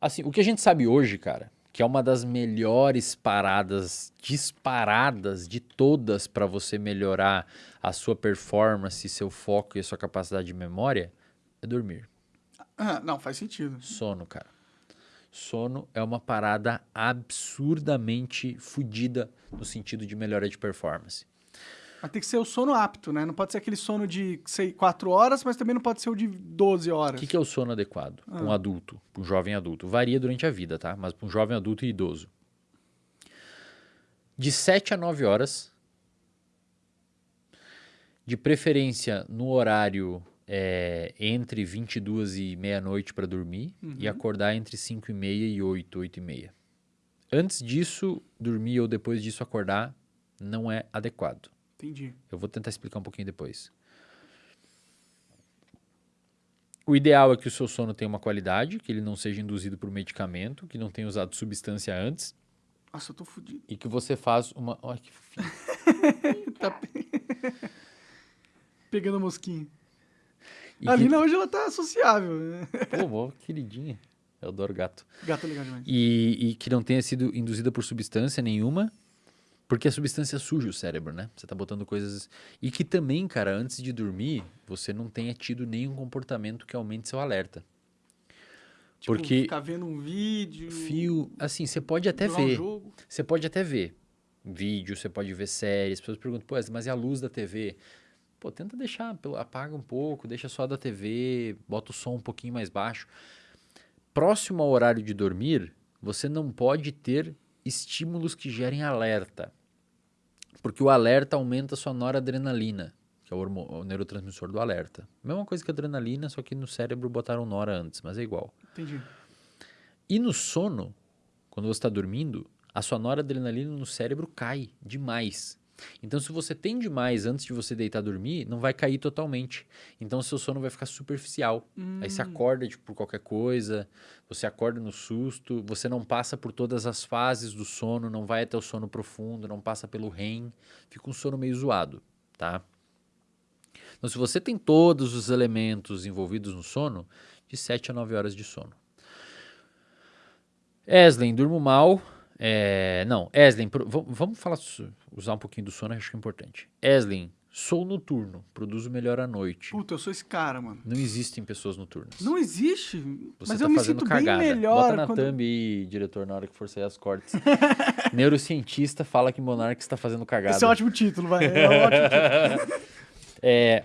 Assim, o que a gente sabe hoje, cara, que é uma das melhores paradas disparadas de todas para você melhorar a sua performance, seu foco e a sua capacidade de memória, é dormir. Ah, não, faz sentido. Sono, cara. Sono é uma parada absurdamente fodida no sentido de melhora de performance. Mas tem que ser o sono apto, né? Não pode ser aquele sono de sei, 4 horas, mas também não pode ser o de 12 O horas. que, que é o sono adequado para um adulto, para um jovem adulto? Varia durante a vida, tá? Mas para um jovem adulto e idoso. De 7 a 9 horas, de preferência no horário é, entre 22 e meia-noite para dormir e acordar entre 5 e meia e 8, 8 e meia. Antes disso, dormir ou depois disso acordar não é adequado. Entendi. Eu vou tentar explicar um pouquinho depois. O ideal é que o seu sono tenha uma qualidade, que ele não seja induzido por medicamento, que não tenha usado substância antes Nossa, eu tô fudido. e que você faz uma. Olha que. Tá pe- pegando a mosquinha. E A que- Lina hoje ela tá sociável. né? Pô, mó queridinha. Eu adoro gato. Gato é legal demais. E, e que não tenha sido induzida por substância nenhuma, porque a substância suja o cérebro, né? Você tá botando coisas. E que também, cara, antes de dormir, você não tenha tido nenhum comportamento que aumente seu alerta. Tipo, porque- Ficar vendo um vídeo. Fio, assim, você pode até um ver. jogo. Você pode até ver vídeo, você pode ver séries. As pessoas perguntam, pô, mas e a luz da TV? Pô, tenta deixar, apaga um pouco, deixa só da TV, bota o som um pouquinho mais baixo. Próximo ao horário de dormir, você não pode ter estímulos que gerem alerta. Porque o alerta aumenta a sua noradrenalina, que é o, o neurotransmissor do alerta. Mesma coisa que a adrenalina, só que no cérebro botaram nora antes, mas é igual. Entendi. E no sono, quando você está dormindo, a sua noradrenalina no cérebro cai demais. Então, se você tem demais antes de você deitar dormir, não vai cair totalmente. Então, seu sono vai ficar superficial. Aí você acorda tipo, por qualquer coisa, você acorda no susto, você não passa por todas as fases do sono, não vai até o sono profundo, não passa pelo REM, fica um sono meio zoado, tá? Então, se você tem todos os elementos envolvidos no sono, de 7 a 9 horas de sono. Eslen, durmo mal. É, não, vam- vamos falar, usar um pouquinho do sono, acho que é importante. Eslen, sou noturno, produzo melhor à noite. Puta, eu sou esse cara, mano. Não existem pessoas noturnas. Não existe. Você mas tá eu me fazendo sinto cagada. bem melhor Bota na quando... thumb aí, diretor, na hora que for sair as cortes. Neurocientista fala que Monark está fazendo cagada. Esse é um ótimo título, vai. É um ótimo título. É,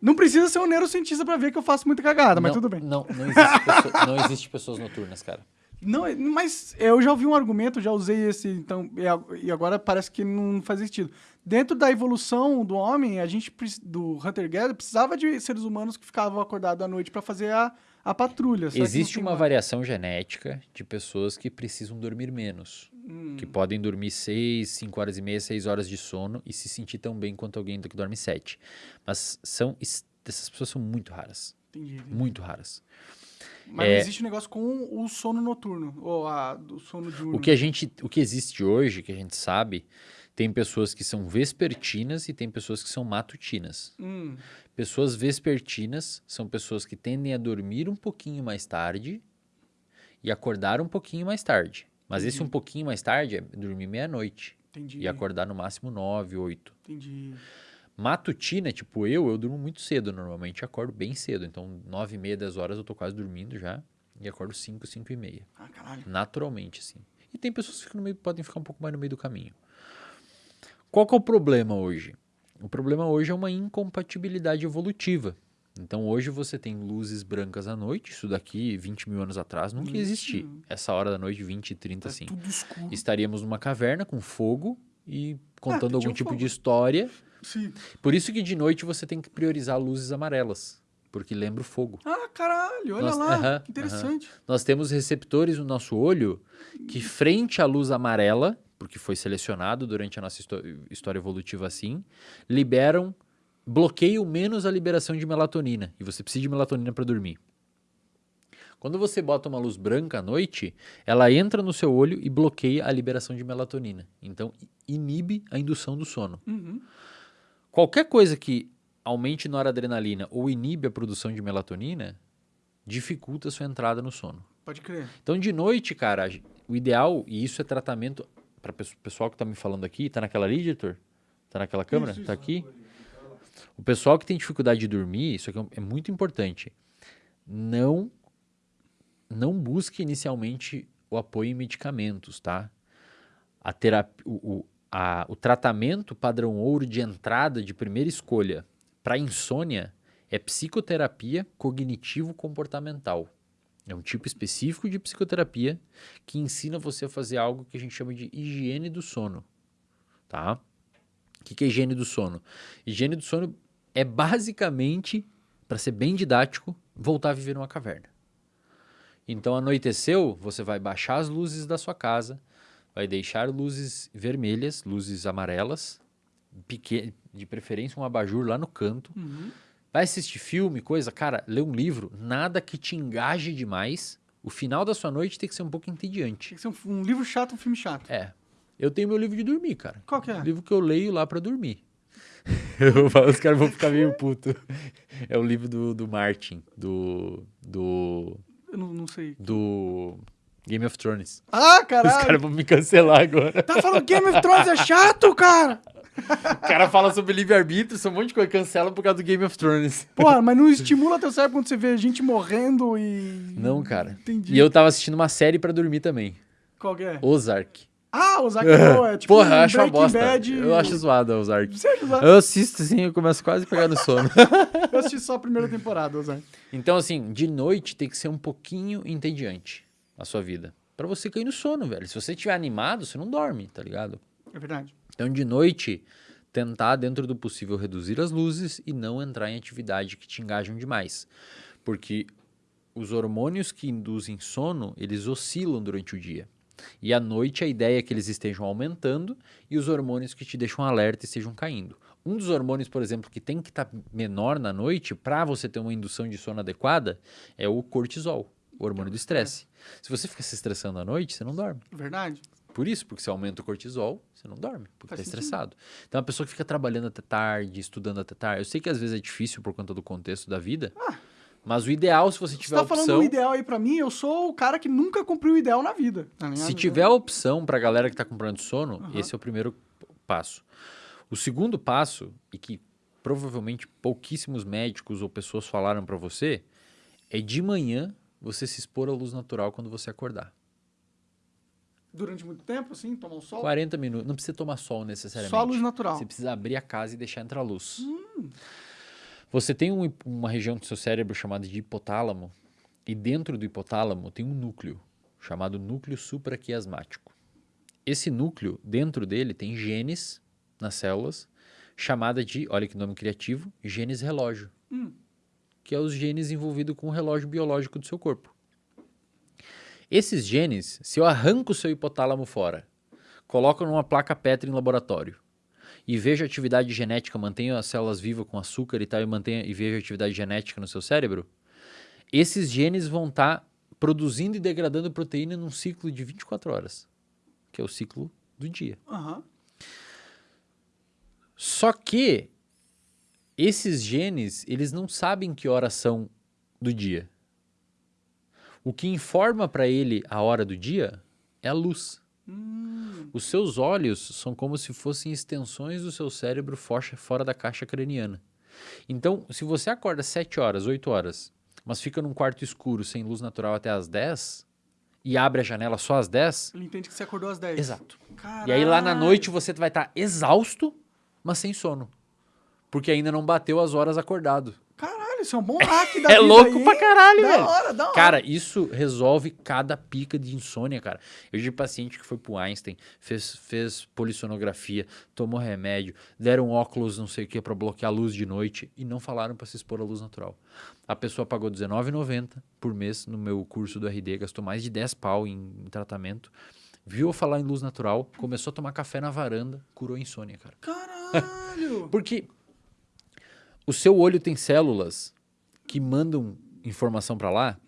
Não precisa ser um neurocientista pra ver que eu faço muita cagada, mas não, tudo bem. Não, não, existe pessoa- não existe pessoas noturnas, cara. Não, mas eu já ouvi um argumento, já usei esse, então, e agora parece que não faz sentido. Dentro da evolução do homem, a gente, do Hunter-Gatherer, precisava de seres humanos que ficavam acordados à noite pra fazer a, a patrulha. Existe uma mais? variação genética de pessoas que precisam dormir menos. Hum. Que podem dormir 6, 5 horas e meia, 6 horas de sono e se sentir tão bem quanto alguém que dorme 7. Mas são, es- essas pessoas são muito raras. Entendi, entendi. Muito raras. Mas É. existe um negócio com o sono noturno, ou a, do sono diurno. O que a gente, o que existe hoje, que a gente sabe, tem pessoas que são vespertinas e tem pessoas que são matutinas. Hum, Pessoas vespertinas são pessoas que tendem a dormir um pouquinho mais tarde e acordar um pouquinho mais tarde. Mas esse um pouquinho mais tarde é dormir meia-noite entendi. e acordar no máximo nove, oito. Entendi. Matutina, tipo eu, eu durmo muito cedo normalmente, acordo bem cedo. Então, nove e meia, dez horas eu tô quase dormindo já e acordo cinco, cinco e meia. Ah, caralho. Naturalmente, assim. E tem pessoas que meio, podem ficar um pouco mais no meio do caminho. Qual que é o problema hoje? O problema hoje é uma incompatibilidade evolutiva. Então hoje você tem luzes brancas à noite, isso daqui 20 mil anos atrás nunca ia existir. Essa hora da noite, 20, 30, Tá assim. Estaríamos numa caverna com fogo e contando tinha algum um tipo fogo. de história. Sim. Por isso que de noite você tem que priorizar luzes amarelas, porque lembra o fogo. Ah, caralho, olha Nossa, lá. aham, que interessante. Nós temos receptores no nosso olho que, frente à luz amarela, porque foi selecionado durante a nossa histó- história evolutiva assim, liberam, bloqueiam menos a liberação de melatonina. E você precisa de melatonina para dormir. Quando você bota uma luz branca à noite, ela entra no seu olho e bloqueia a liberação de melatonina. Então, inibe a indução do sono. Uhum. Qualquer coisa que aumente noradrenalina ou inibe a produção de melatonina dificulta a sua entrada no sono. Pode crer. Então, de noite, cara, o ideal, e isso é tratamento para o pessoal que tá me falando aqui, tá naquela ali, editor? Tá naquela câmera? Tá isso. aqui? O pessoal que tem dificuldade de dormir, isso aqui é é muito importante. Não não busque inicialmente o apoio em medicamentos, tá? A terapia, o, o, a- o tratamento padrão ouro de entrada de primeira escolha para insônia é psicoterapia cognitivo-comportamental. É um tipo específico de psicoterapia que ensina você a fazer algo que a gente chama de higiene do sono, tá? O que, que é higiene do sono? Higiene do sono é basicamente, para ser bem didático, voltar a viver numa caverna. Então, anoiteceu, você vai baixar as luzes da sua casa, vai deixar luzes vermelhas, luzes amarelas, de preferência um abajur lá no canto. Uhum. Vai assistir filme, coisa, cara, lê um livro, nada que te engaje demais. O final da sua noite tem que ser um pouco entediante. Tem que ser um, um livro chato, um filme chato. É. Eu tenho meu livro de dormir, cara. Qual que é? Livro que eu leio lá pra dormir. Eu falo, Os caras vão ficar meio puto. É o livro do, do Martin, do, do. Eu não, não sei. do Game of Thrones. Ah, Os caralho! caras vão me cancelar agora. Tá falando Game of Thrones é chato, cara? O cara fala sobre livre-arbítrio, um monte de coisa, cancela por causa do Game of Thrones. Porra, mas não estimula teu cérebro quando você vê gente morrendo e... Não, cara. Entendi. E eu tava assistindo uma série pra dormir também. Qual que é? Ozark. Ah, o Zack Boa, é tipo Porra, eu um acho uma bosta. Bad... Eu acho zoado a Ozark. Você acha zoado? Eu assisto assim, eu começo quase a pegar no sono. Eu assisti só a primeira temporada, Zack. Então, assim, de noite tem que ser um pouquinho entediante a sua vida. Pra você cair no sono, velho. Se você estiver animado, você não dorme, tá ligado? É verdade. Então, de noite, tentar, dentro do possível, reduzir as luzes e não entrar em atividade que te engajam demais. Porque os hormônios que induzem sono, eles oscilam durante o dia. E à noite a ideia é que eles estejam aumentando e os hormônios que te deixam alerta estejam caindo. Um dos hormônios, por exemplo, que tem que estar menor na noite para você ter uma indução de sono adequada é o cortisol, o hormônio do estresse. Se você fica se estressando à noite, você não dorme. Verdade. Por isso, porque você aumenta o cortisol, você não dorme, porque está estressado. Então, a pessoa que fica trabalhando até tarde, estudando até tarde, eu sei que às vezes é difícil por conta do contexto da vida, mas o ideal, se você Você tiver tá a falando opção, o ideal aí pra mim, eu sou o cara que nunca cumpriu o ideal na vida. ligado? se tiver a opção para a galera que está comprando sono, Aham. esse é o primeiro passo. O segundo passo, e que provavelmente pouquíssimos médicos ou pessoas falaram para você, é de manhã você se expor à luz natural quando você acordar. Durante muito tempo, assim, tomar um sol? 40 minutos, não precisa tomar sol necessariamente. Só luz natural. Você precisa abrir a casa e deixar entrar luz. Hum. Você tem um- uma região do seu cérebro chamada de hipotálamo, e dentro do hipotálamo tem um núcleo, chamado núcleo supraquiasmático. Esse núcleo, dentro dele, tem genes nas células, chamada de, olha que nome criativo, genes relógio, Hum. Que é os genes envolvidos com o relógio biológico do seu corpo. Esses genes, se eu arranco o seu hipotálamo fora, coloco numa placa Petri em laboratório e vejo a atividade genética, mantenho as células vivas com açúcar e tal, e, mantenho, e vejo a atividade genética no seu cérebro, esses genes vão estar produzindo e degradando proteína num ciclo de 24 horas, que é o ciclo do dia. Aham. Só que esses genes, eles não sabem que horas são do dia. O que informa para ele a hora do dia é a luz. Hum. Os seus olhos são como se fossem extensões do seu cérebro fora da caixa craniana. Então, se você acorda 7 horas, 8 horas, mas fica num quarto escuro sem luz natural até as 10 e abre a janela só às 10, Ele entende que você acordou às 10. exato. Caralho. E aí lá na noite você vai estar exausto, mas sem sono. Porque ainda não bateu as horas acordado. Caralho, isso é um bom hack da É louco aí, pra caralho, da velho. hora, da hora. Cara, isso resolve cada pica de insônia, cara. Eu tive paciente que foi pro Einstein, fez, fez polissonografia, tomou remédio, deram óculos, não sei o que, pra bloquear a luz de noite e não falaram pra se expor à luz natural. A pessoa pagou R$19,90 por mês no meu curso do RD, gastou mais de 10 pau em, em tratamento. Viu eu falar em luz natural, começou a tomar café na varanda, curou a insônia, cara. Caralho. Porque o seu olho tem células que mandam informação para lá.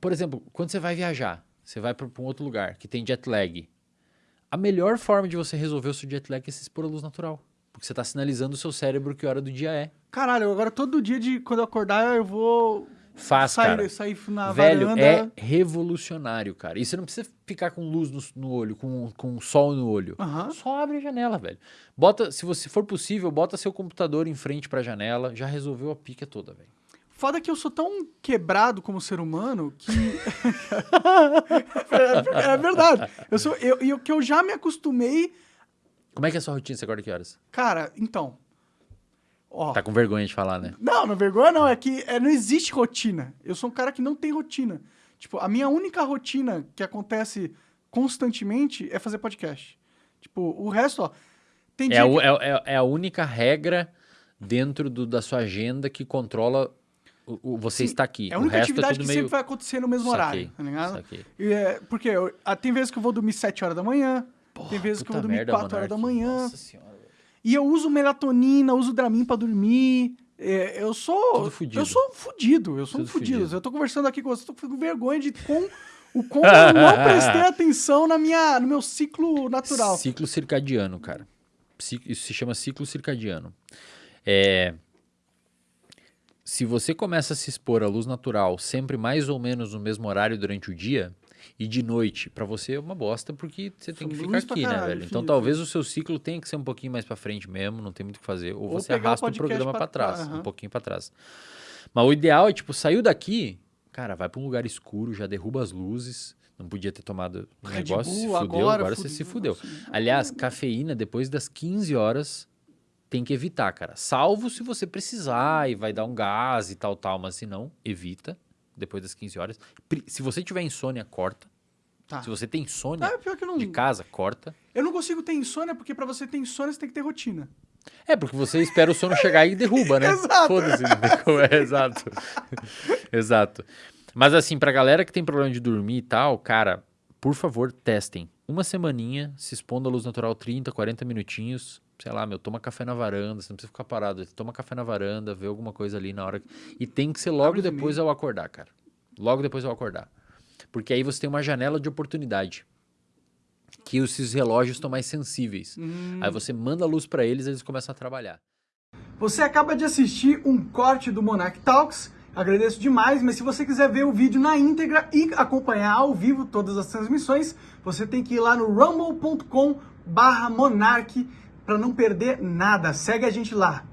Por exemplo, quando você vai viajar, você vai para um outro lugar que tem jet lag. A melhor forma de você resolver o seu jet lag é se expor à luz natural. Porque você está sinalizando o seu cérebro que hora do dia é. Caralho, agora todo dia de quando eu acordar eu vou Faz, sair, cara. sair na Velho, varanda. é revolucionário, cara. E você não precisa ficar com luz no, no olho, com, com sol no olho. Aham. Só abre a janela, velho. Bota, se você for possível, bota seu computador em frente pra janela. Já resolveu a pica toda, velho. Foda que eu sou tão quebrado como ser humano que. é, é verdade. Eu sou, eu, eu, que eu já me acostumei. Como é que é a sua rotina? Você acorda que horas? Cara, então. Ó. Tá com vergonha de falar, né? Não, não vergonha não. É que é, não existe rotina. Eu sou um cara que não tem rotina. Tipo, a minha única rotina que acontece constantemente é fazer podcast. Tipo, o resto, ó. Tem É dia a, que- é, é- é a única regra dentro do- da sua agenda que controla o, o- você Sim, está aqui. É a o única resto é atividade tudo que meio... sempre vai acontecer no mesmo horário, Saquei, tá ligado? E é, porque eu- ah, tem vezes que eu vou dormir 7 horas da manhã, tem vezes que eu vou dormir merda, 4 horas da manhã. Nossa senhora. E eu uso melatonina, uso Dramin pra dormir. É, eu sou. Eu sou fudido, eu sou um fudido. fudido. Eu tô conversando aqui com você, tô com vergonha de com, o como eu não prestei atenção na minha, no meu ciclo natural. Ciclo circadiano, cara. Isso se chama ciclo circadiano. É, Se você começa a se expor à luz natural sempre mais ou menos no mesmo horário durante o dia e de noite, pra você é uma bosta porque você tem que ficar aqui, né, caralho, velho? Então talvez o seu ciclo tenha que ser um pouquinho mais pra frente mesmo, não tem muito o que fazer, ou, Ou você o arrasta o programa pra- pra trás, aham. um pouquinho pra trás. Mas o ideal é tipo saiu daqui, cara, vai pra um lugar escuro, já derruba as luzes. Não podia ter tomado um negócio, se Bull, fudeu, agora agora, você se fudeu. fudeu. Nossa, Aliás, cafeína depois das 15 horas tem que evitar, cara. Salvo se você precisar e vai dar um gás e tal, tal, mas se não, evita depois das 15 horas. Se você tiver insônia, corta. Tá. Se você tem insônia Ah, pior que eu não. de casa, corta. Eu não consigo ter insônia, porque pra você ter insônia, você tem que ter rotina. É, porque você espera o sono chegar e derruba, né? Exato. Foda-se. é, exato. exato. Mas assim, pra galera que tem problema de dormir e tal, cara, por favor, testem. Uma semaninha, se expondo à luz natural 30, 40 minutinhos. Sei lá, meu, toma café na varanda, você não precisa ficar parado. Toma café na varanda, vê alguma coisa ali na hora. E tem que ser logo os depois ao acordar, cara. Logo depois ao acordar. Porque aí você tem uma janela de oportunidade. Que esses relógios estão mais sensíveis. Hum. Aí você manda a luz pra eles, eles começam a trabalhar. Você acaba de assistir um corte do Monarch Talks. Agradeço demais, mas se você quiser ver o vídeo na íntegra e acompanhar ao vivo todas as transmissões, você tem que ir lá no rumble.com barra Monark para não perder nada. Segue a gente lá.